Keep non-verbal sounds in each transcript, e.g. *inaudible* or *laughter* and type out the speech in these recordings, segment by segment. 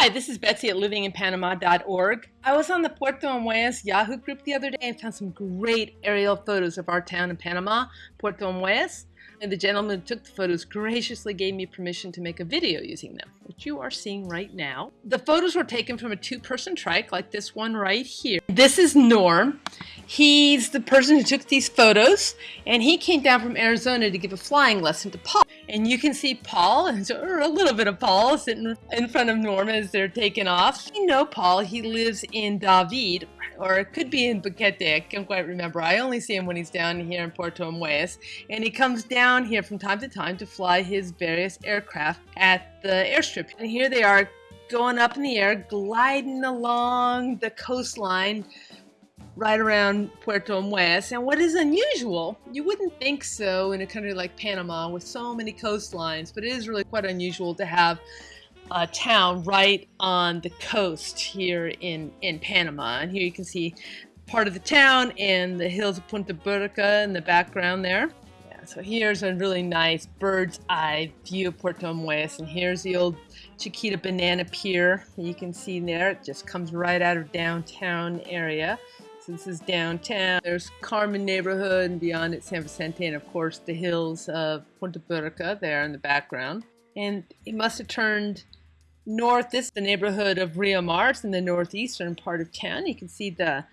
Hi, this is Betsy at livinginpanama.org. I was on the Puerto Armuelles Yahoo group the other day and found some great aerial photos of our town in Panama, Puerto Armuelles. And the gentleman who took the photos graciously gave me permission to make a video using them, which you are seeing right now. The photos were taken from a two-person trike like this one right here. This is Norm. He's the person who took these photos, and he came down from Arizona to give a flying lesson to Paul. And you can see Paul, or a little bit of Paul, sitting in front of Norm as they're taking off. You know Paul, he lives in David, or it could be in Boquete, I can't quite remember. I only see him when he's down here in Puerto Armuelles. And he comes down here from time to time to fly his various aircraft at the airstrip. And here they are going up in the air, gliding along the coastline right around Puerto Armuelles. And what is unusual, you wouldn't think so in a country like Panama with so many coastlines, but it is really quite unusual to have a town right on the coast here in, in Panama. And here you can see part of the town and the hills of Punta Burica in the background there. So here's a really nice bird's eye view of Puerto Armuelles. And here's the old Chiquita Banana Pier you can see there. It just comes right out of downtown area. So This is downtown. There's Carmen neighborhood and beyond it San Vicente and of course the hills of Punta Burica there in the background. And it must have turned north. This is the neighborhood of Rio Mars in the northeastern part of town. You can see the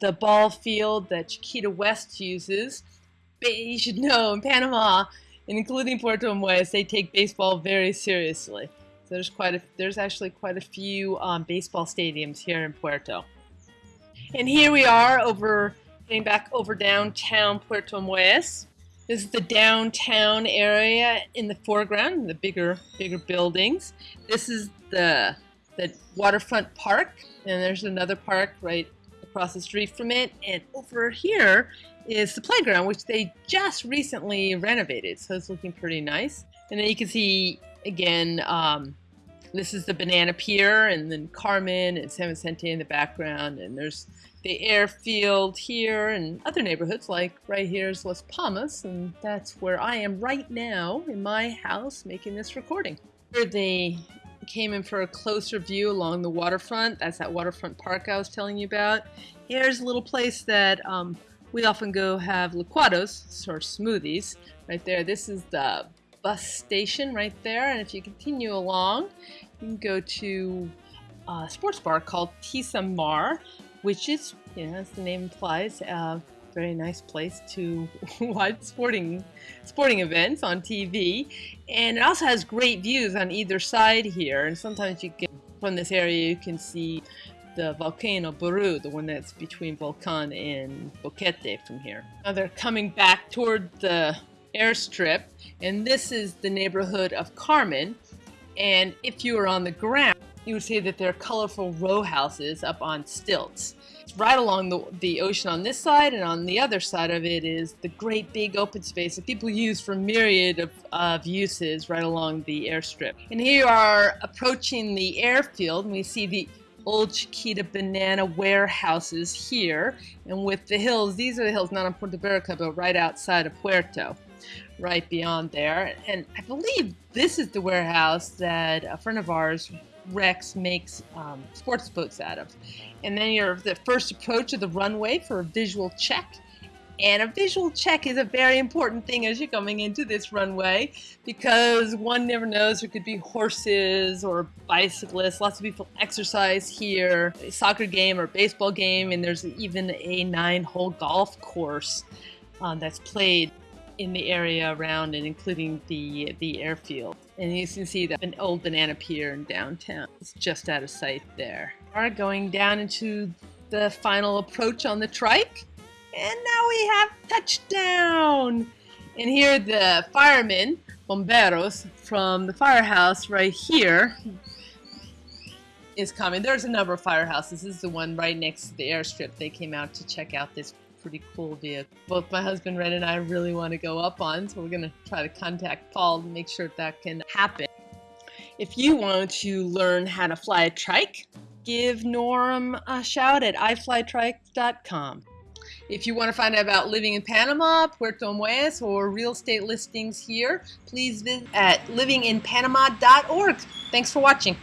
the ball field that Chiquita West uses. You should know in Panama, including Puerto Armuelles, they take baseball very seriously. So there's quite a there's actually quite a few um, baseball stadiums here in Puerto. And here we are over, getting back over downtown Puerto Amueas. This is the downtown area in the foreground, the bigger, bigger buildings. This is the, the waterfront park, and there's another park right across the street from it. And over here is the playground, which they just recently renovated, so it's looking pretty nice. And then you can see, again, um, this is the Banana Pier, and then Carmen and San Vicente in the background, and there's the airfield here and other neighborhoods like right here is Las Palmas and that's where I am right now in my house making this recording. Here they came in for a closer view along the waterfront. That's that waterfront park I was telling you about. Here's a little place that um, we often go have licuados or smoothies right there. This is the bus station right there and if you continue along you can go to a sports bar called Tisa Mar which is, you know, as the name implies, a very nice place to *laughs* watch sporting sporting events on TV. And it also has great views on either side here. And sometimes you can, from this area, you can see the volcano Barú, the one that's between Volcan and Boquete from here. Now they're coming back toward the airstrip, and this is the neighborhood of Carmen. And if you are on the ground, you would see that they're colorful row houses up on stilts. Right along the, the ocean on this side, and on the other side of it is the great big open space that people use for myriad of, of uses right along the airstrip. And here you are approaching the airfield, and we see the old Chiquita banana warehouses here. And with the hills, these are the hills not on Puerto Burica, but right outside of Puerto, right beyond there. And I believe this is the warehouse that a friend of ours Rex makes um, sports boats out of. And then you're the first approach of the runway for a visual check. And a visual check is a very important thing as you're coming into this runway because one never knows there could be horses or bicyclists. Lots of people exercise here, a soccer game or baseball game, and there's even a nine hole golf course um, that's played in the area around and including the the airfield. And you can see that an old banana pier in downtown. is just out of sight there. We are going down into the final approach on the trike. And now we have touchdown! And here the firemen, bomberos, from the firehouse right here is coming. There's a number of firehouses. This is the one right next to the airstrip. They came out to check out this pretty cool vehicle. Both my husband Red and I really want to go up on, so we're going to try to contact Paul to make sure that can happen. If you want to learn how to fly a trike, give Norm a shout at iflytrike.com. If you want to find out about living in Panama, Puerto Armuelles, or real estate listings here, please visit at livinginpanama.org. Thanks for watching.